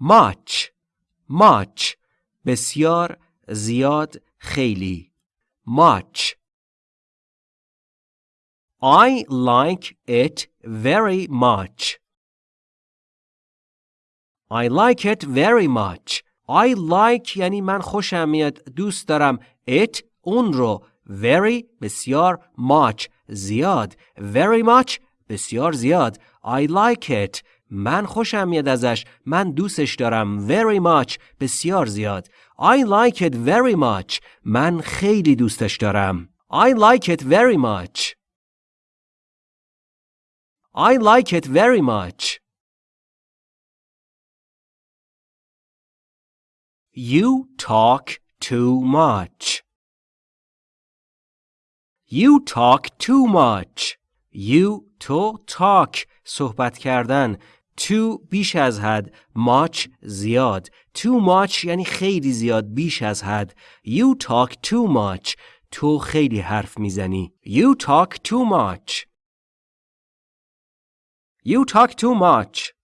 much much بسیار زیاد خیلی much I like it very much. I like it very much. I like یعنی من خوشم میاد دوست دارم it اون رو very بسیار much زیاد very much بسیار زیاد I like it من خوشم میاد ازش من دوستش دارم very much بسیار زیاد I like it very much من خیلی دوستش دارم I like it very much I like it very much. You talk too much. You talk too much. You to talk صحبت کردن too بیش از حد much زیاد too much یعنی خیلی زیاد بیش از حد You talk too much تو خیلی حرف می‌زنی You talk too much You talk too much.